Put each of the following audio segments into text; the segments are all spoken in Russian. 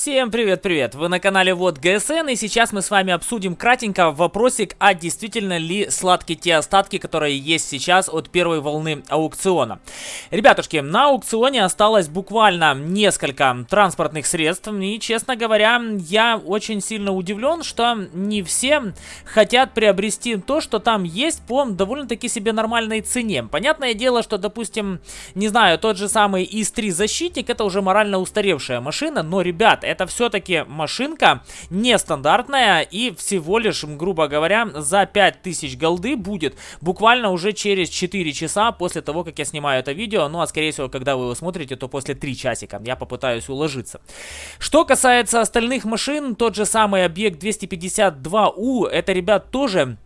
Всем привет-привет! Вы на канале Вот ГСН и сейчас мы с вами обсудим кратенько вопросик, а действительно ли сладкие те остатки, которые есть сейчас от первой волны аукциона. Ребятушки, на аукционе осталось буквально несколько транспортных средств и, честно говоря, я очень сильно удивлен, что не все хотят приобрести то, что там есть по довольно-таки себе нормальной цене. Понятное дело, что, допустим, не знаю, тот же самый ИС-3 защитник, это уже морально устаревшая машина, но, ребят, это все-таки машинка нестандартная и всего лишь, грубо говоря, за 5000 голды будет буквально уже через 4 часа после того, как я снимаю это видео. Ну, а скорее всего, когда вы его смотрите, то после 3 часика. Я попытаюсь уложиться. Что касается остальных машин, тот же самый объект 252У, это, ребят, тоже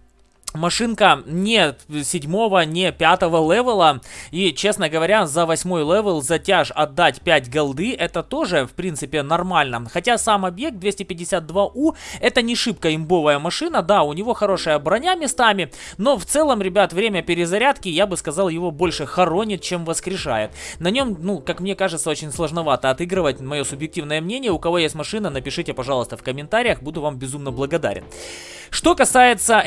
Машинка не седьмого, не пятого level а. И, честно говоря, за восьмой level за тяж отдать 5 gold ы, это тоже, в принципе, нормально. Хотя сам объект 252У, это не шибко имбовая машина. Да, у него хорошая броня местами, но в целом, ребят, время перезарядки, я бы сказал, его больше хоронит, чем воскрешает. На нем, ну, как мне кажется, очень сложновато отыгрывать, мое субъективное мнение. У кого есть машина, напишите, пожалуйста, в комментариях, буду вам безумно благодарен. Что касается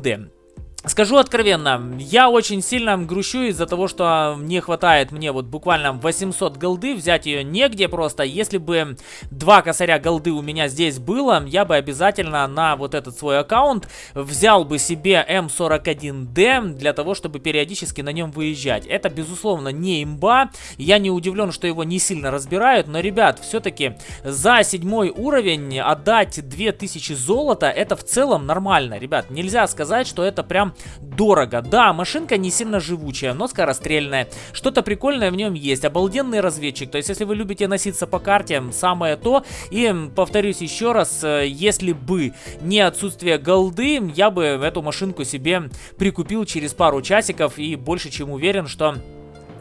М41Д. Скажу откровенно, я очень сильно грущу из-за того, что не хватает мне вот буквально 800 голды, взять ее негде просто. Если бы два косаря голды у меня здесь было, я бы обязательно на вот этот свой аккаунт взял бы себе М41Д для того, чтобы периодически на нем выезжать. Это, безусловно, не имба, я не удивлен, что его не сильно разбирают, но, ребят, все-таки за седьмой уровень отдать 2000 золота, это в целом нормально, ребят. Нельзя сказать, что это прям дорого. Да, машинка не сильно живучая, но скорострельная. Что-то прикольное в нем есть. Обалденный разведчик. То есть, если вы любите носиться по карте, самое то. И, повторюсь еще раз, э, если бы не отсутствие голды, я бы эту машинку себе прикупил через пару часиков. И больше чем уверен, что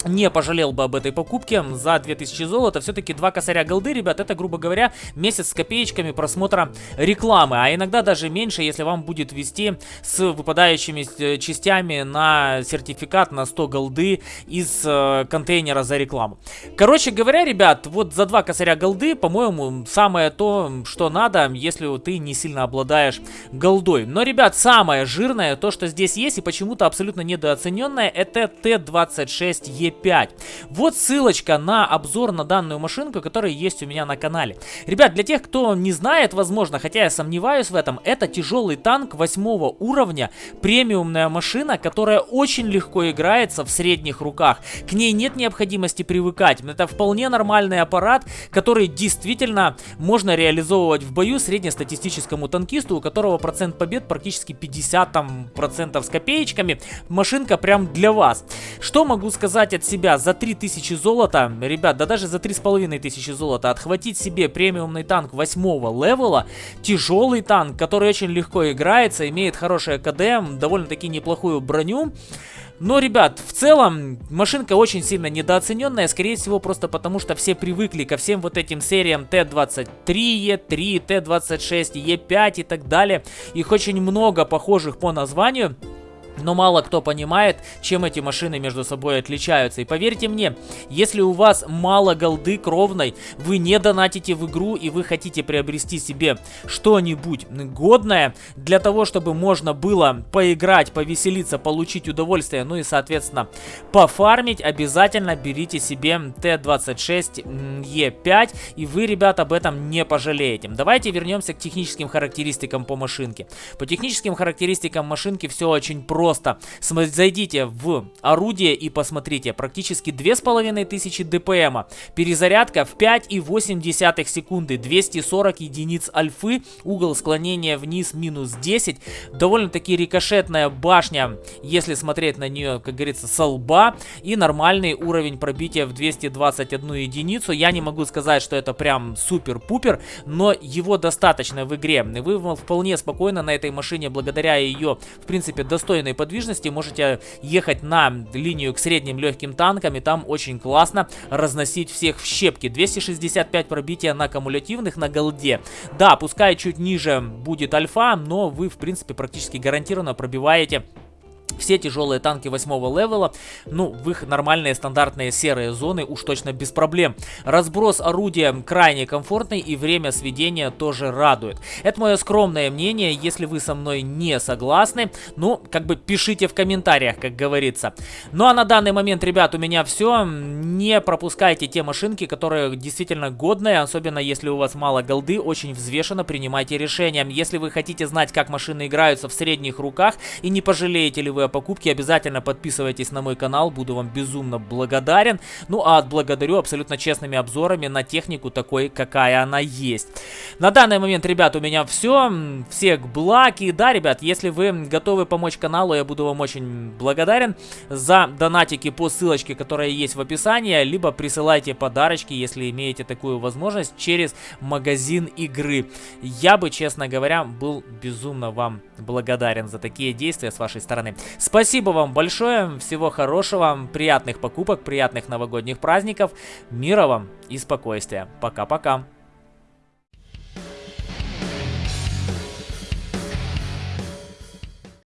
не пожалел бы об этой покупке за 2000 золота. Все-таки два косаря голды, ребят, это, грубо говоря, месяц с копеечками просмотра рекламы. А иногда даже меньше, если вам будет вести с выпадающими э, частями на сертификат на 100 голды из э, контейнера за рекламу. Короче говоря, ребят, вот за два косаря голды, по-моему, самое то, что надо, если ты не сильно обладаешь голдой. Но, ребят, самое жирное, то, что здесь есть и почему-то абсолютно недооцененное, это Т-26Е 5. Вот ссылочка на обзор на данную машинку, которая есть у меня на канале. Ребят, для тех, кто не знает, возможно, хотя я сомневаюсь в этом, это тяжелый танк 8 уровня, премиумная машина, которая очень легко играется в средних руках. К ней нет необходимости привыкать. Это вполне нормальный аппарат, который действительно можно реализовывать в бою среднестатистическому танкисту, у которого процент побед практически 50 там, процентов с копеечками. Машинка прям для вас. Что могу сказать от себя за 3000 золота, ребят, да даже за 3500 золота, отхватить себе премиумный танк 8 левела, тяжелый танк, который очень легко играется, имеет хорошее КД, довольно-таки неплохую броню. Но, ребят, в целом, машинка очень сильно недооцененная, скорее всего, просто потому, что все привыкли ко всем вот этим сериям Т-23, Е3, Т-26, Е5 и так далее. Их очень много похожих по названию. Но мало кто понимает, чем эти машины между собой отличаются. И поверьте мне, если у вас мало голды кровной, вы не донатите в игру и вы хотите приобрести себе что-нибудь годное для того, чтобы можно было поиграть, повеселиться, получить удовольствие, ну и, соответственно, пофармить, обязательно берите себе Т-26Е5, и вы, ребят, об этом не пожалеете. Давайте вернемся к техническим характеристикам по машинке. По техническим характеристикам машинки все очень просто просто. Зайдите в орудие и посмотрите. Практически 2500 дпм. Перезарядка в 5,8 секунды. 240 единиц альфы. Угол склонения вниз минус 10. Довольно-таки рикошетная башня, если смотреть на нее, как говорится, со лба. И нормальный уровень пробития в 221 единицу. Я не могу сказать, что это прям супер-пупер, но его достаточно в игре. Вы вполне спокойно на этой машине, благодаря ее, в принципе, достойной подвижности можете ехать на линию к средним легким танкам, и там очень классно разносить всех в щепки. 265 пробития на кумулятивных на голде. Да, пускай чуть ниже будет альфа, но вы, в принципе, практически гарантированно пробиваете все тяжелые танки 8 левела, ну, в их нормальные стандартные серые зоны уж точно без проблем. Разброс орудия крайне комфортный и время сведения тоже радует. Это мое скромное мнение, если вы со мной не согласны, ну, как бы пишите в комментариях, как говорится. Ну, а на данный момент, ребят, у меня все. Не пропускайте те машинки, которые действительно годные, особенно если у вас мало голды, очень взвешенно принимайте решения. Если вы хотите знать, как машины играются в средних руках и не пожалеете ли вы покупки, обязательно подписывайтесь на мой канал, буду вам безумно благодарен. Ну а отблагодарю абсолютно честными обзорами на технику такой, какая она есть. На данный момент, ребят, у меня все. Всех благ. И да, ребят, если вы готовы помочь каналу, я буду вам очень благодарен за донатики по ссылочке, которая есть в описании, либо присылайте подарочки, если имеете такую возможность, через магазин игры. Я бы, честно говоря, был безумно вам благодарен за такие действия с вашей стороны. Спасибо вам большое, всего хорошего, приятных покупок, приятных новогодних праздников, мира вам и спокойствия. Пока-пока.